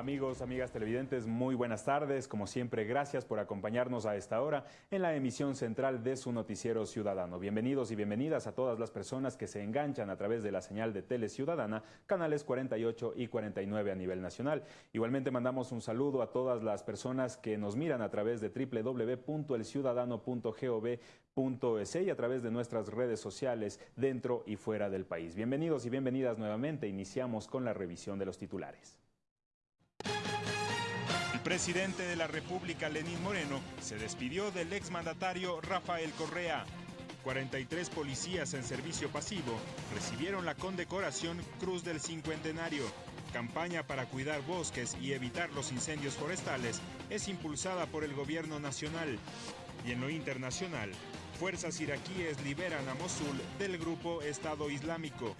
Amigos, amigas televidentes, muy buenas tardes. Como siempre, gracias por acompañarnos a esta hora en la emisión central de su noticiero ciudadano. Bienvenidos y bienvenidas a todas las personas que se enganchan a través de la señal de Tele Ciudadana, canales 48 y 49 a nivel nacional. Igualmente mandamos un saludo a todas las personas que nos miran a través de www.elciudadano.gov.es y a través de nuestras redes sociales dentro y fuera del país. Bienvenidos y bienvenidas nuevamente. Iniciamos con la revisión de los titulares. El presidente de la República, Lenín Moreno, se despidió del exmandatario Rafael Correa. 43 policías en servicio pasivo recibieron la condecoración Cruz del Cincuentenario. Campaña para cuidar bosques y evitar los incendios forestales es impulsada por el gobierno nacional. Y en lo internacional, fuerzas iraquíes liberan a Mosul del grupo Estado Islámico.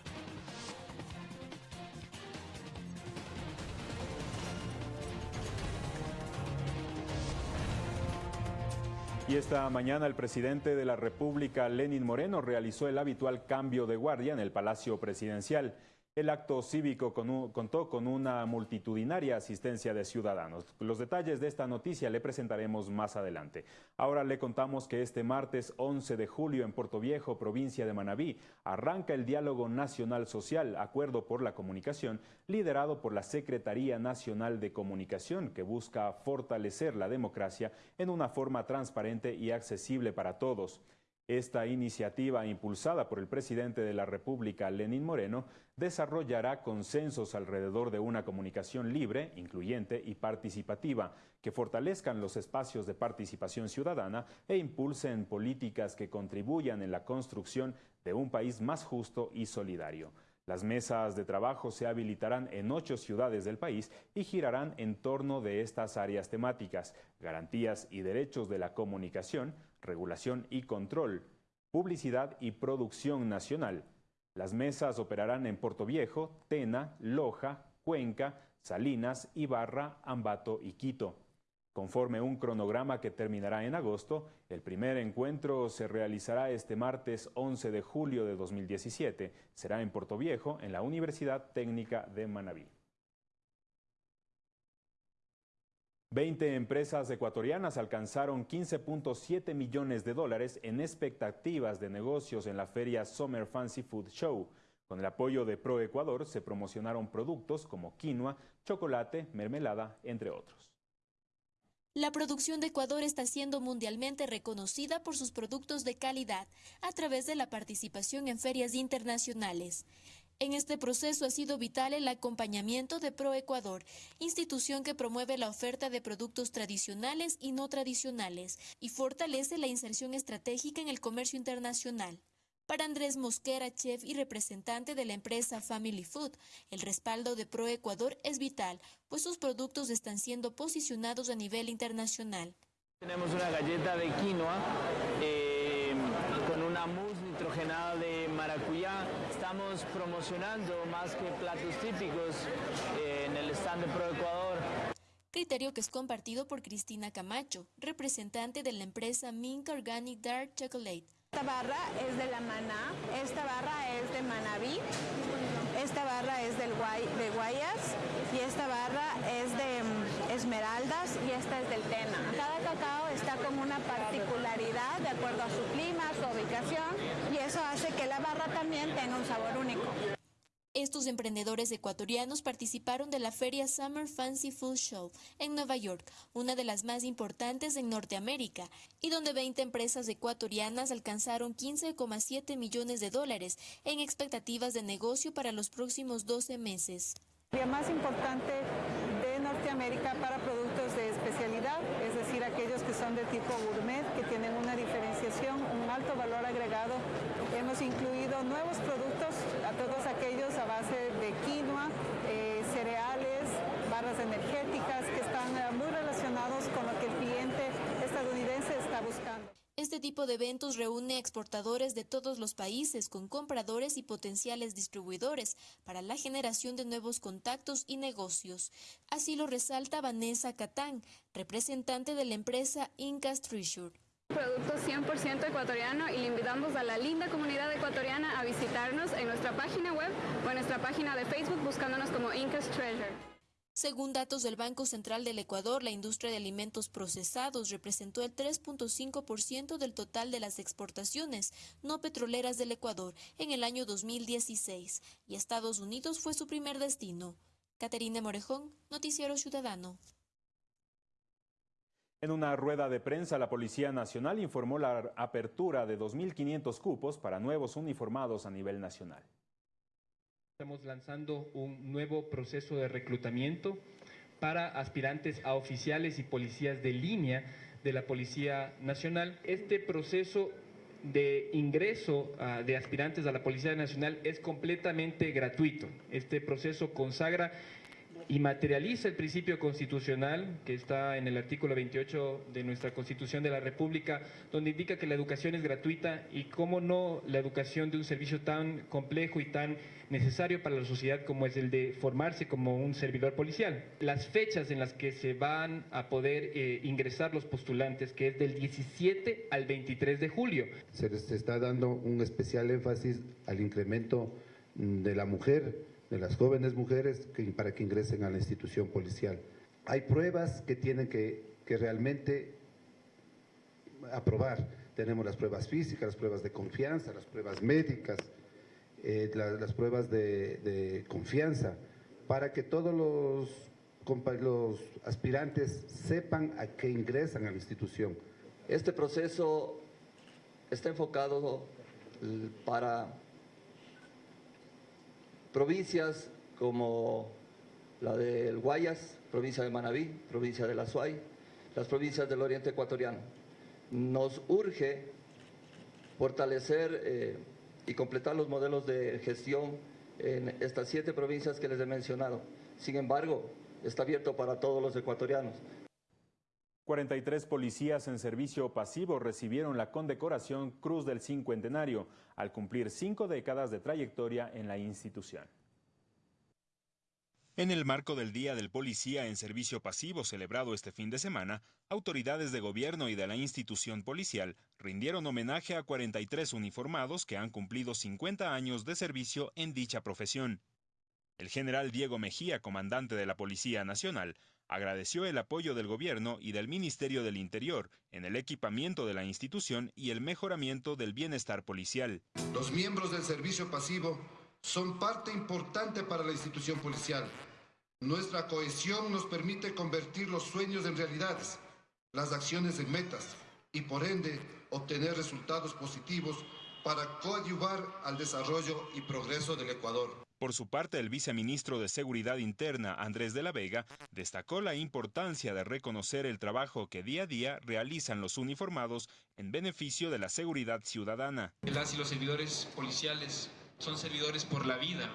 Y esta mañana el presidente de la República, Lenin Moreno, realizó el habitual cambio de guardia en el Palacio Presidencial. El acto cívico contó con una multitudinaria asistencia de ciudadanos. Los detalles de esta noticia le presentaremos más adelante. Ahora le contamos que este martes 11 de julio en Puerto Viejo, provincia de Manabí, arranca el Diálogo Nacional Social, Acuerdo por la Comunicación, liderado por la Secretaría Nacional de Comunicación, que busca fortalecer la democracia en una forma transparente y accesible para todos. Esta iniciativa, impulsada por el presidente de la República, Lenín Moreno, desarrollará consensos alrededor de una comunicación libre, incluyente y participativa, que fortalezcan los espacios de participación ciudadana e impulsen políticas que contribuyan en la construcción de un país más justo y solidario. Las mesas de trabajo se habilitarán en ocho ciudades del país y girarán en torno de estas áreas temáticas, garantías y derechos de la comunicación, regulación y control, publicidad y producción nacional. Las mesas operarán en Puerto Viejo, Tena, Loja, Cuenca, Salinas, Ibarra, Ambato y Quito. Conforme un cronograma que terminará en agosto, el primer encuentro se realizará este martes 11 de julio de 2017. Será en Puerto Viejo, en la Universidad Técnica de Manabí. 20 empresas ecuatorianas alcanzaron 15.7 millones de dólares en expectativas de negocios en la feria Summer Fancy Food Show. Con el apoyo de ProEcuador se promocionaron productos como quinoa, chocolate, mermelada, entre otros. La producción de Ecuador está siendo mundialmente reconocida por sus productos de calidad a través de la participación en ferias internacionales. En este proceso ha sido vital el acompañamiento de ProEcuador, institución que promueve la oferta de productos tradicionales y no tradicionales y fortalece la inserción estratégica en el comercio internacional. Para Andrés Mosquera, chef y representante de la empresa Family Food, el respaldo de ProEcuador es vital, pues sus productos están siendo posicionados a nivel internacional. Tenemos una galleta de quinoa eh, con una mousse nitrogenada de maracuyá estamos promocionando más que platos típicos eh, en el stand de ProEcuador. Criterio que es compartido por Cristina Camacho, representante de la empresa Mink Organic Dark Chocolate. Esta barra es de la Maná, esta barra es de Manabí, esta barra es del de Guayas y esta barra es de mm, Esmeraldas y esta es del Tena. Cada cacao está con una particularidad de acuerdo a su clima, su ubicación y eso hace que la barra también tenga un sabor único. Estos emprendedores ecuatorianos participaron de la feria Summer Fancy Food Show en Nueva York, una de las más importantes en Norteamérica, y donde 20 empresas ecuatorianas alcanzaron 15,7 millones de dólares en expectativas de negocio para los próximos 12 meses. La más importante de Norteamérica para productos de especialidad, es decir, aquellos que son de tipo gourmet, que tienen una diferenciación, un alto valor agregado. Hemos incluido nuevos productos a todos aquellos a base de quinoa, eh, cereales, barras energéticas que están eh, muy relacionados con lo Este tipo de eventos reúne exportadores de todos los países con compradores y potenciales distribuidores para la generación de nuevos contactos y negocios. Así lo resalta Vanessa Catán, representante de la empresa Incas Treasure. Producto 100% ecuatoriano y le invitamos a la linda comunidad ecuatoriana a visitarnos en nuestra página web o en nuestra página de Facebook buscándonos como Incas Treasure. Según datos del Banco Central del Ecuador, la industria de alimentos procesados representó el 3.5% del total de las exportaciones no petroleras del Ecuador en el año 2016 y Estados Unidos fue su primer destino. Caterina Morejón, Noticiero Ciudadano. En una rueda de prensa, la Policía Nacional informó la apertura de 2.500 cupos para nuevos uniformados a nivel nacional. Estamos lanzando un nuevo proceso de reclutamiento para aspirantes a oficiales y policías de línea de la Policía Nacional. Este proceso de ingreso uh, de aspirantes a la Policía Nacional es completamente gratuito. Este proceso consagra y materializa el principio constitucional que está en el artículo 28 de nuestra Constitución de la República, donde indica que la educación es gratuita y cómo no la educación de un servicio tan complejo y tan necesario para la sociedad como es el de formarse como un servidor policial. Las fechas en las que se van a poder eh, ingresar los postulantes, que es del 17 al 23 de julio. Se les está dando un especial énfasis al incremento mm, de la mujer de las jóvenes mujeres para que ingresen a la institución policial. Hay pruebas que tienen que, que realmente aprobar. Tenemos las pruebas físicas, las pruebas de confianza, las pruebas médicas, eh, la, las pruebas de, de, confianza, para que todos los, los aspirantes sepan a qué ingresan a la institución. Este proceso está enfocado para provincias como la del Guayas, provincia de Manabí, provincia de La Suay, las provincias del oriente ecuatoriano. Nos urge fortalecer eh, y completar los modelos de gestión en estas siete provincias que les he mencionado. Sin embargo, está abierto para todos los ecuatorianos. 43 policías en servicio pasivo recibieron la condecoración Cruz del Cincuentenario al cumplir cinco décadas de trayectoria en la institución. En el marco del Día del Policía en Servicio Pasivo celebrado este fin de semana, autoridades de gobierno y de la institución policial rindieron homenaje a 43 uniformados que han cumplido 50 años de servicio en dicha profesión. El general Diego Mejía, comandante de la Policía Nacional, agradeció el apoyo del gobierno y del Ministerio del Interior en el equipamiento de la institución y el mejoramiento del bienestar policial. Los miembros del servicio pasivo son parte importante para la institución policial. Nuestra cohesión nos permite convertir los sueños en realidades, las acciones en metas y por ende obtener resultados positivos para coadyuvar al desarrollo y progreso del Ecuador. Por su parte, el viceministro de Seguridad Interna, Andrés de la Vega, destacó la importancia de reconocer el trabajo que día a día realizan los uniformados en beneficio de la seguridad ciudadana. Las y los servidores policiales son servidores por la vida,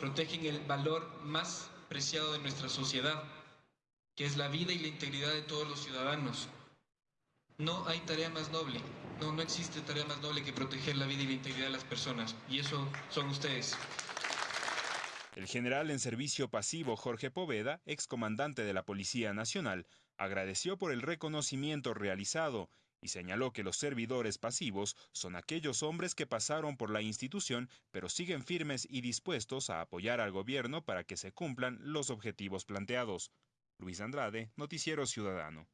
protegen el valor más preciado de nuestra sociedad, que es la vida y la integridad de todos los ciudadanos. No hay tarea más noble, no, existe tarea más noble que proteger la vida y la integridad de las personas, y eso son ustedes. El general en servicio pasivo Jorge Poveda, excomandante de la Policía Nacional, agradeció por el reconocimiento realizado y señaló que los servidores pasivos son aquellos hombres que pasaron por la institución pero siguen firmes y dispuestos a apoyar al gobierno para que se cumplan los objetivos planteados. Luis Andrade, Noticiero Ciudadano.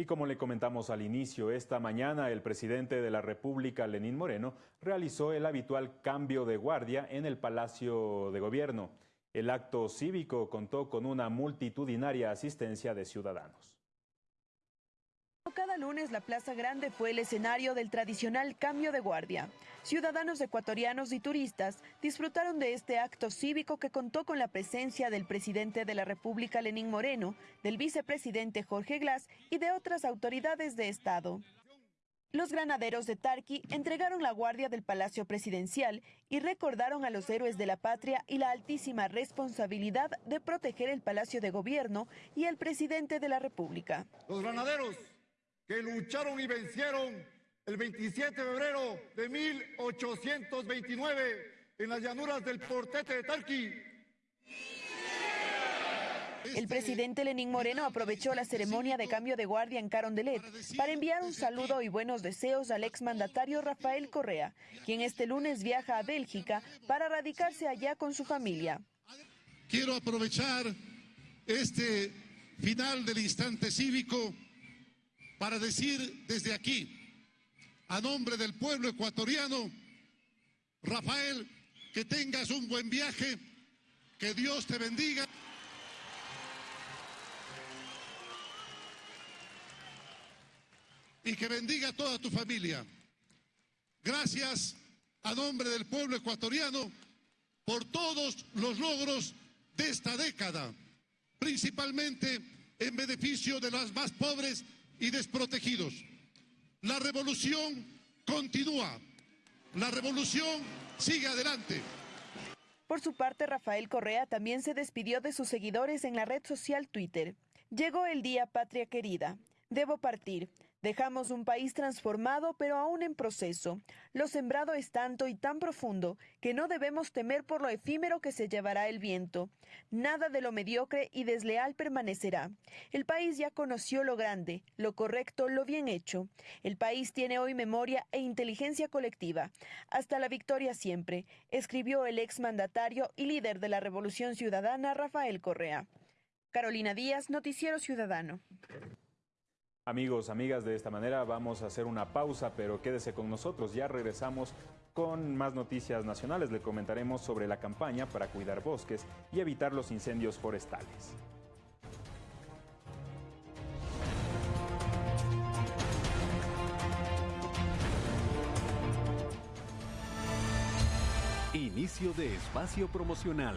Y como le comentamos al inicio, esta mañana el presidente de la República, Lenín Moreno, realizó el habitual cambio de guardia en el Palacio de Gobierno. El acto cívico contó con una multitudinaria asistencia de ciudadanos. Cada lunes la Plaza Grande fue el escenario del tradicional cambio de guardia. Ciudadanos ecuatorianos y turistas disfrutaron de este acto cívico que contó con la presencia del presidente de la República, Lenín Moreno, del vicepresidente Jorge Glass y de otras autoridades de Estado. Los granaderos de Tarqui entregaron la guardia del Palacio Presidencial y recordaron a los héroes de la patria y la altísima responsabilidad de proteger el Palacio de Gobierno y el presidente de la República. Los granaderos que lucharon y vencieron el 27 de febrero de 1829 en las llanuras del Portete de Tarqui. El presidente Lenín Moreno aprovechó la ceremonia de cambio de guardia en Carondelet para enviar un saludo y buenos deseos al exmandatario Rafael Correa, quien este lunes viaja a Bélgica para radicarse allá con su familia. quiero aprovechar este final del instante cívico para decir desde aquí, a nombre del pueblo ecuatoriano, Rafael, que tengas un buen viaje, que Dios te bendiga. Y que bendiga a toda tu familia. Gracias a nombre del pueblo ecuatoriano por todos los logros de esta década, principalmente en beneficio de los más pobres y desprotegidos. La revolución continúa. La revolución sigue adelante. Por su parte, Rafael Correa también se despidió de sus seguidores en la red social Twitter. Llegó el día, patria querida. Debo partir. Dejamos un país transformado, pero aún en proceso. Lo sembrado es tanto y tan profundo que no debemos temer por lo efímero que se llevará el viento. Nada de lo mediocre y desleal permanecerá. El país ya conoció lo grande, lo correcto, lo bien hecho. El país tiene hoy memoria e inteligencia colectiva. Hasta la victoria siempre, escribió el exmandatario y líder de la Revolución Ciudadana, Rafael Correa. Carolina Díaz, Noticiero Ciudadano. Amigos, amigas, de esta manera vamos a hacer una pausa, pero quédese con nosotros. Ya regresamos con más noticias nacionales. Le comentaremos sobre la campaña para cuidar bosques y evitar los incendios forestales. Inicio de espacio promocional.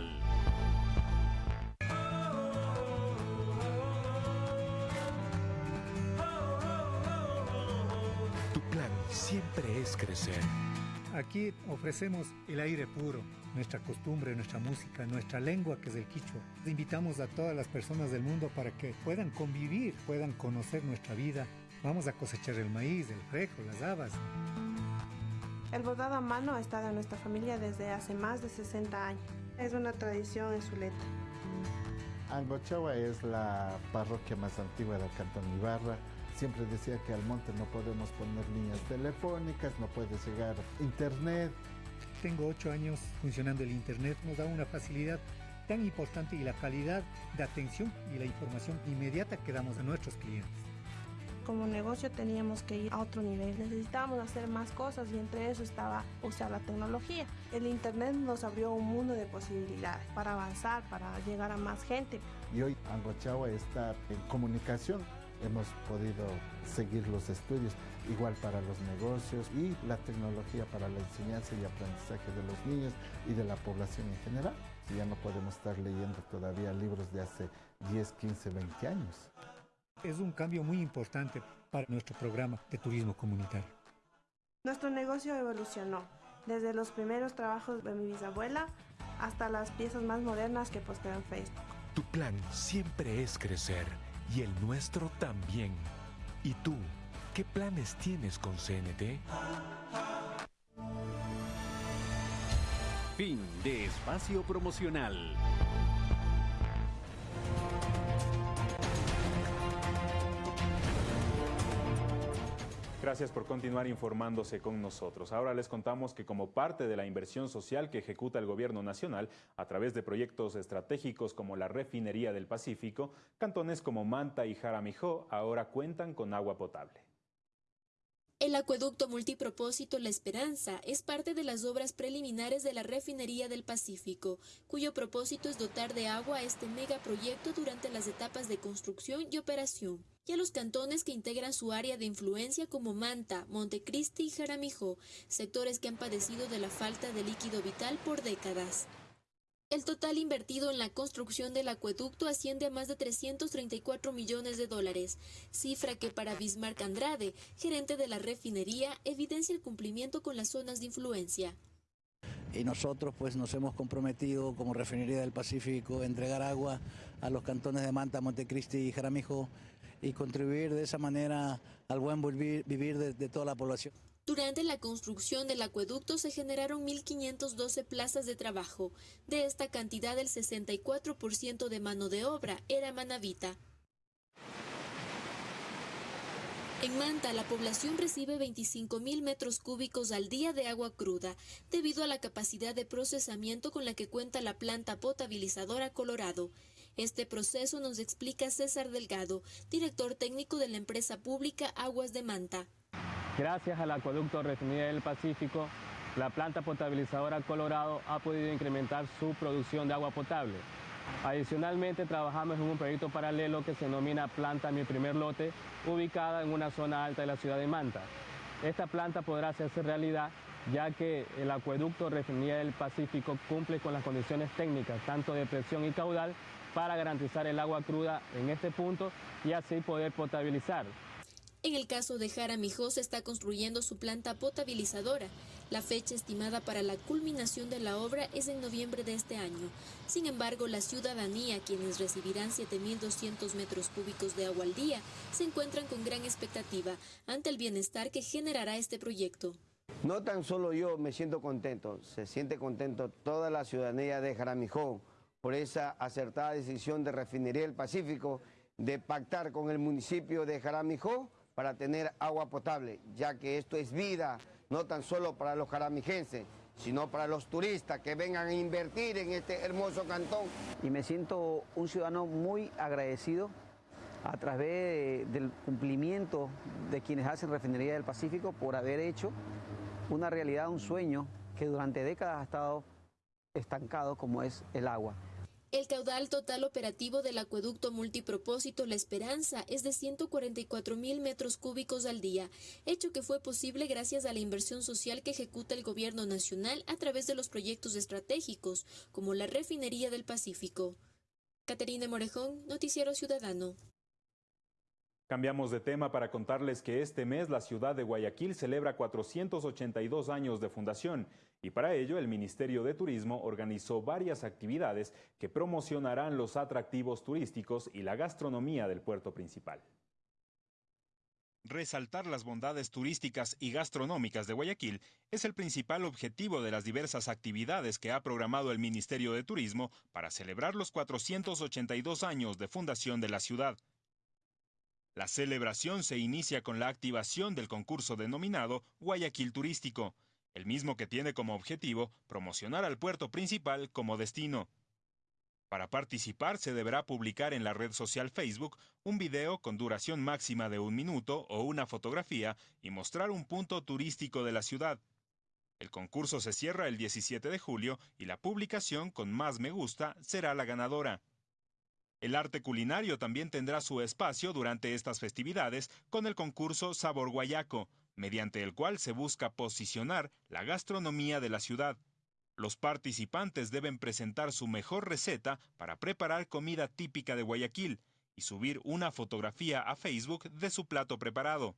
Siempre es crecer. Aquí ofrecemos el aire puro, nuestra costumbre, nuestra música, nuestra lengua que es el quichua. Invitamos a todas las personas del mundo para que puedan convivir, puedan conocer nuestra vida. Vamos a cosechar el maíz, el frejo, las habas. El bordado a mano ha estado en nuestra familia desde hace más de 60 años. Es una tradición en Zuleta. Angochawa es la parroquia más antigua del Cantón Ibarra siempre decía que al monte no podemos poner líneas telefónicas, no puede llegar internet. Tengo ocho años funcionando el internet, nos da una facilidad tan importante y la calidad de atención y la información inmediata que damos a nuestros clientes. Como negocio teníamos que ir a otro nivel, necesitábamos hacer más cosas y entre eso estaba usar la tecnología. El Internet nos abrió un mundo de posibilidades para avanzar, para llegar a más gente. Y hoy Angochagua está en comunicación hemos podido seguir los estudios, igual para los negocios y la tecnología para la enseñanza y aprendizaje de los niños y de la población en general. Ya no podemos estar leyendo todavía libros de hace 10, 15, 20 años. Es un cambio muy importante para nuestro programa de turismo comunitario. Nuestro negocio evolucionó, desde los primeros trabajos de mi bisabuela hasta las piezas más modernas que posteo en Facebook. Tu plan siempre es crecer y el nuestro también. ¿Y tú, qué planes tienes con CNT? Fin de espacio promocional. Gracias por continuar informándose con nosotros. Ahora les contamos que como parte de la inversión social que ejecuta el gobierno nacional a través de proyectos estratégicos como la refinería del Pacífico, cantones como Manta y Jaramijó ahora cuentan con agua potable. El acueducto multipropósito La Esperanza es parte de las obras preliminares de la refinería del Pacífico, cuyo propósito es dotar de agua a este megaproyecto durante las etapas de construcción y operación y a los cantones que integran su área de influencia como Manta, Montecristi y Jaramijó, sectores que han padecido de la falta de líquido vital por décadas. El total invertido en la construcción del acueducto asciende a más de 334 millones de dólares, cifra que para Bismarck Andrade, gerente de la refinería, evidencia el cumplimiento con las zonas de influencia. Y nosotros pues nos hemos comprometido como refinería del Pacífico a entregar agua a los cantones de Manta, Montecristi y Jaramijó y contribuir de esa manera al buen vivir, de, toda la población. Durante la construcción del acueducto se generaron 1.512 plazas de trabajo. De esta cantidad, el 64% de mano de obra era manavita. En Manta, la población recibe 25 mil metros cúbicos al día de agua cruda, debido a la capacidad de procesamiento con la que cuenta la planta potabilizadora Colorado. Este proceso nos explica César Delgado, director técnico de la empresa pública Aguas de Manta. Gracias al acueducto Refinería del Pacífico, la planta potabilizadora Colorado ha podido incrementar su producción de agua potable. Adicionalmente, trabajamos en un proyecto paralelo que se denomina Planta Mi Primer Lote, ubicada en una zona alta de la ciudad de Manta. Esta planta podrá hacerse realidad ya que el acueducto Refinería del Pacífico cumple con las condiciones técnicas, tanto de presión y caudal, para garantizar el agua cruda en este punto y así poder potabilizar. En el caso de Jaramijó se está construyendo su planta potabilizadora. La fecha estimada para la culminación de la obra es en noviembre de este año. Sin embargo, la ciudadanía, quienes recibirán 7.200 metros cúbicos de agua al día, se encuentran con gran expectativa ante el bienestar que generará este proyecto. No tan solo yo me siento contento, se siente contento toda la ciudadanía de Jaramijó por esa acertada decisión de Refinería del Pacífico de pactar con el municipio de Jaramijó para tener agua potable, ya que esto es vida, no tan solo para los jaramijenses, sino para los turistas que vengan a invertir en este hermoso cantón. Y me siento un ciudadano muy agradecido a través del cumplimiento de quienes hacen Refinería del Pacífico por haber hecho una realidad, un sueño que durante décadas ha estado estancado como es el agua. El caudal total operativo del acueducto multipropósito La Esperanza es de 144 mil metros cúbicos al día, hecho que fue posible gracias a la inversión social que ejecuta el gobierno nacional a través de los proyectos estratégicos, como la refinería del Pacífico. Caterina Morejón, Noticiero Ciudadano. Cambiamos de tema para contarles que este mes la ciudad de Guayaquil celebra 482 años de fundación y para ello el Ministerio de Turismo organizó varias actividades que promocionarán los atractivos turísticos y la gastronomía del puerto principal. Resaltar las bondades turísticas y gastronómicas de Guayaquil es el principal objetivo de las diversas actividades que ha programado el Ministerio de Turismo para celebrar los 482 años de fundación de la ciudad. La celebración se inicia con la activación del concurso denominado Guayaquil Turístico, el mismo que tiene como objetivo promocionar al puerto principal como destino. Para participar se deberá publicar en la red social Facebook un video con duración máxima de un minuto o una fotografía y mostrar un punto turístico de la ciudad. El concurso se cierra el 17 de julio y la publicación con más me gusta será la ganadora. El arte culinario también tendrá su espacio durante estas festividades con el concurso Sabor Guayaco, mediante el cual se busca posicionar la gastronomía de la ciudad. Los participantes deben presentar su mejor receta para preparar comida típica de Guayaquil y subir una fotografía a Facebook de su plato preparado.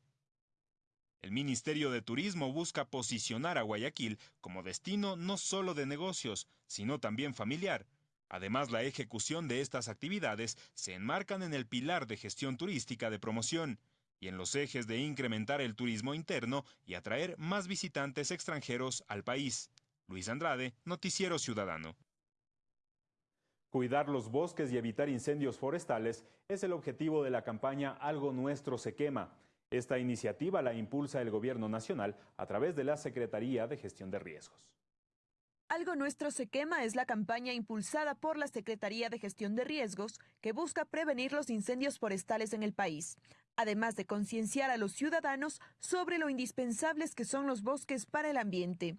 El Ministerio de Turismo busca posicionar a Guayaquil como destino no solo de negocios, sino también familiar, Además, la ejecución de estas actividades se enmarcan en el pilar de gestión turística de promoción y en los ejes de incrementar el turismo interno y atraer más visitantes extranjeros al país. Luis Andrade, Noticiero Ciudadano. Cuidar los bosques y evitar incendios forestales es el objetivo de la campaña Algo Nuestro se quema. Esta iniciativa la impulsa el Gobierno Nacional a través de la Secretaría de Gestión de Riesgos. Algo Nuestro se quema es la campaña impulsada por la Secretaría de Gestión de Riesgos que busca prevenir los incendios forestales en el país, además de concienciar a los ciudadanos sobre lo indispensables que son los bosques para el ambiente.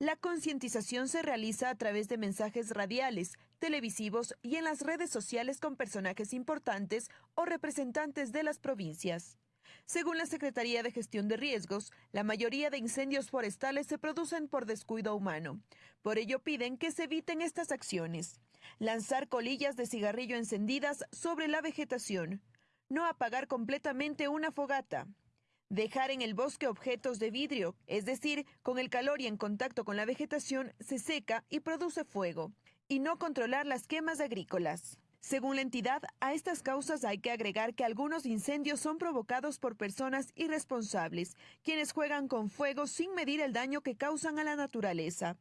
La concientización se realiza a través de mensajes radiales, televisivos y en las redes sociales con personajes importantes o representantes de las provincias. Según la Secretaría de Gestión de Riesgos, la mayoría de incendios forestales se producen por descuido humano. Por ello piden que se eviten estas acciones. Lanzar colillas de cigarrillo encendidas sobre la vegetación. No apagar completamente una fogata. Dejar en el bosque objetos de vidrio, es decir, con el calor y en contacto con la vegetación se seca y produce fuego. Y no controlar las quemas agrícolas. Según la entidad, a estas causas hay que agregar que algunos incendios son provocados por personas irresponsables, quienes juegan con fuego sin medir el daño que causan a la naturaleza.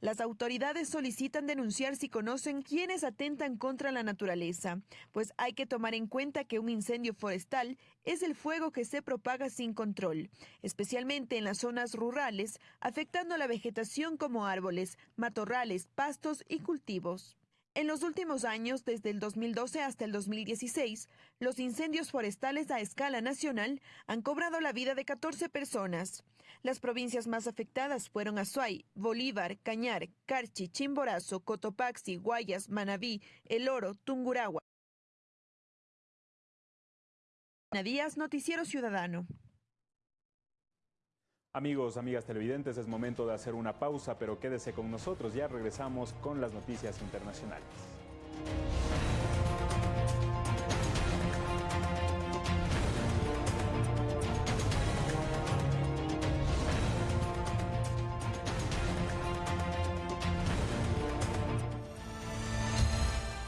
Las autoridades solicitan denunciar si conocen quienes atentan contra la naturaleza, pues hay que tomar en cuenta que un incendio forestal es el fuego que se propaga sin control, especialmente en las zonas rurales, afectando la vegetación como árboles, matorrales, pastos y cultivos. En los últimos años, desde el 2012 hasta el 2016, los incendios forestales a escala nacional han cobrado la vida de 14 personas. Las provincias más afectadas fueron Azuay, Bolívar, Cañar, Carchi, Chimborazo, Cotopaxi, Guayas, Manabí, El Oro, Tungurahua. Díaz, Noticiero Ciudadano. Amigos, amigas televidentes, es momento de hacer una pausa, pero quédese con nosotros, ya regresamos con las noticias internacionales.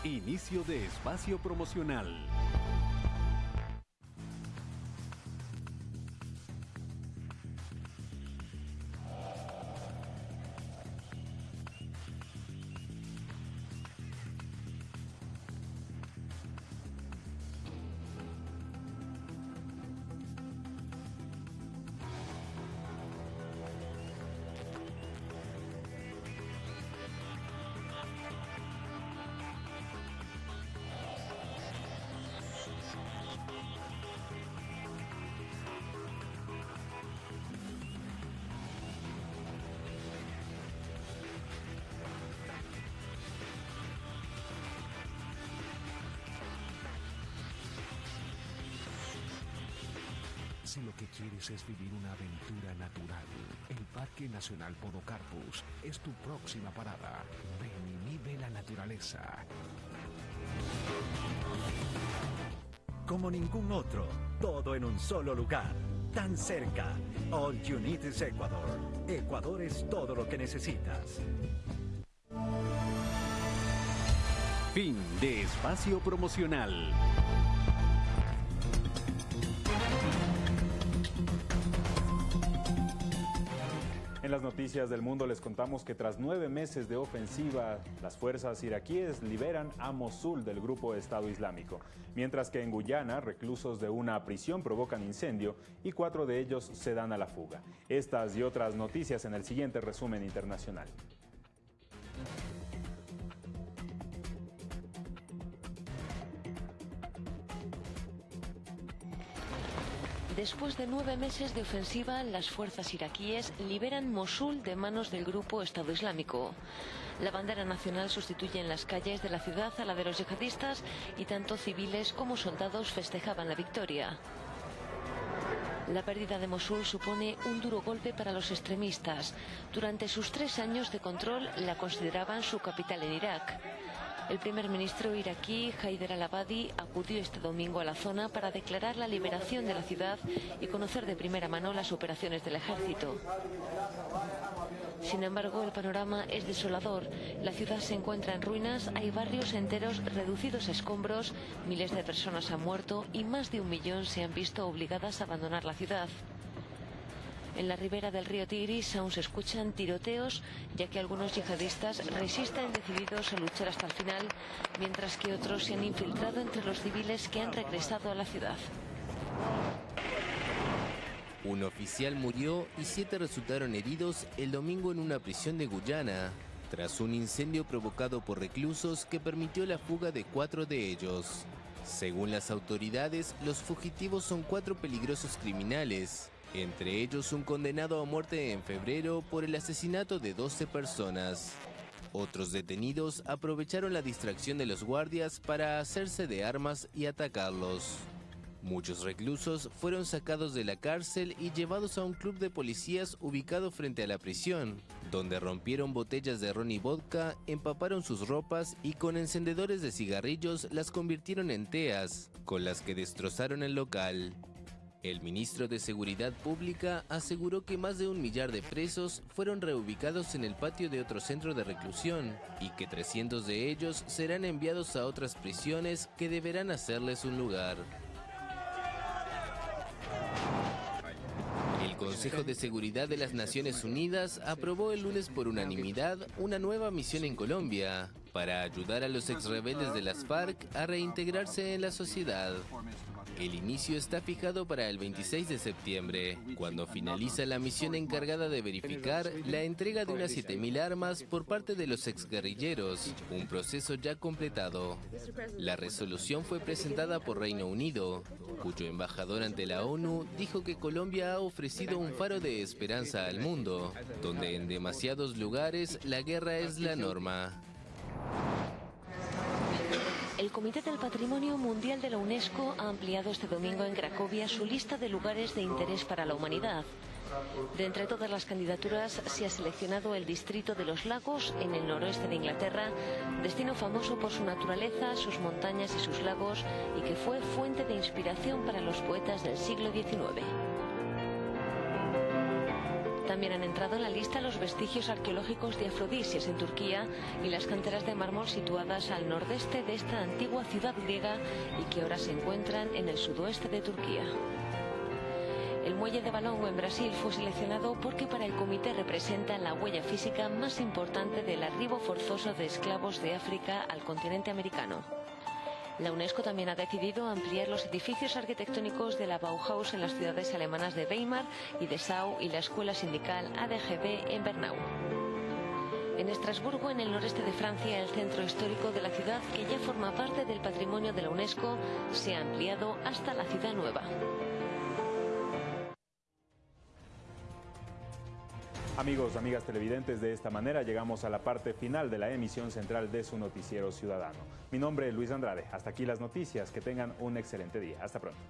Inicio de espacio promocional. Si lo que quieres es vivir una aventura natural, el Parque Nacional Podocarpus es tu próxima parada. Ven y vive la naturaleza. Como ningún otro, todo en un solo lugar, tan cerca. All you need is Ecuador. Ecuador es todo lo que necesitas. Fin de espacio promocional. Las noticias del mundo les contamos que tras nueve meses de ofensiva, las fuerzas iraquíes liberan a Mosul del grupo Estado Islámico, mientras que en Guyana, reclusos de una prisión provocan incendio y cuatro de ellos se dan a la fuga. Estas y otras noticias en el siguiente resumen internacional. Después de nueve meses de ofensiva, las fuerzas iraquíes liberan Mosul de manos del grupo Estado Islámico. La bandera nacional sustituye en las calles de la ciudad a la de los yihadistas y tanto civiles como soldados festejaban la victoria. La pérdida de Mosul supone un duro golpe para los extremistas. Durante sus tres años de control la consideraban su capital en Irak. El primer ministro iraquí, Haider al-Abadi, acudió este domingo a la zona para declarar la liberación de la ciudad y conocer de primera mano las operaciones del ejército. Sin embargo, el panorama es desolador. La ciudad se encuentra en ruinas, hay barrios enteros reducidos a escombros, miles de personas han muerto y más de un millón se han visto obligadas a abandonar la ciudad. En la ribera del río Tigris aún se escuchan tiroteos, ya que algunos yihadistas resisten decididos a luchar hasta el final, mientras que otros se han infiltrado entre los civiles que han regresado a la ciudad. Un oficial murió y siete resultaron heridos el domingo en una prisión de Guyana, tras un incendio provocado por reclusos que permitió la fuga de cuatro de ellos. Según las autoridades, los fugitivos son cuatro peligrosos criminales, entre ellos un condenado a muerte en febrero por el asesinato de 12 personas. Otros detenidos aprovecharon la distracción de los guardias para hacerse de armas y atacarlos. Muchos reclusos fueron sacados de la cárcel y llevados a un club de policías ubicado frente a la prisión, donde rompieron botellas de ron y vodka, empaparon sus ropas y con encendedores de cigarrillos las convirtieron en teas, con las que destrozaron el local. El ministro de Seguridad Pública aseguró que más de un millar de presos fueron reubicados en el patio de otro centro de reclusión y que 300 de ellos serán enviados a otras prisiones que deberán hacerles un lugar. El Consejo de Seguridad de las Naciones Unidas aprobó el lunes por unanimidad una nueva misión en Colombia para ayudar a los exrebeldes de las FARC a reintegrarse en la sociedad. El inicio está fijado para el 26 de septiembre, cuando finaliza la misión encargada de verificar la entrega de unas 7.000 armas por parte de los exguerrilleros, un proceso ya completado. La resolución fue presentada por Reino Unido, cuyo embajador ante la ONU dijo que Colombia ha ofrecido un faro de esperanza al mundo, donde en demasiados lugares la guerra es la norma. El Comité del Patrimonio Mundial de la UNESCO ha ampliado este domingo en Cracovia su lista de lugares de interés para la humanidad. De entre todas las candidaturas se ha seleccionado el Distrito de los Lagos en el noroeste de Inglaterra, destino famoso por su naturaleza, sus montañas y sus lagos y que fue fuente de inspiración para los poetas del siglo XIX. También han entrado en la lista los vestigios arqueológicos de Afrodisias en Turquía y las canteras de mármol situadas al nordeste de esta antigua ciudad griega y que ahora se encuentran en el sudoeste de Turquía. El muelle de Balongo en Brasil fue seleccionado porque para el comité representa la huella física más importante del arribo forzoso de esclavos de África al continente americano. La UNESCO también ha decidido ampliar los edificios arquitectónicos de la Bauhaus en las ciudades alemanas de Weimar y de Sau y la escuela sindical ADGB en Bernau. En Estrasburgo, en el noreste de Francia, el centro histórico de la ciudad, que ya forma parte del patrimonio de la UNESCO, se ha ampliado hasta la ciudad nueva. Amigos, amigas televidentes, de esta manera llegamos a la parte final de la emisión central de su noticiero ciudadano. Mi nombre es Luis Andrade. Hasta aquí las noticias. Que tengan un excelente día. Hasta pronto.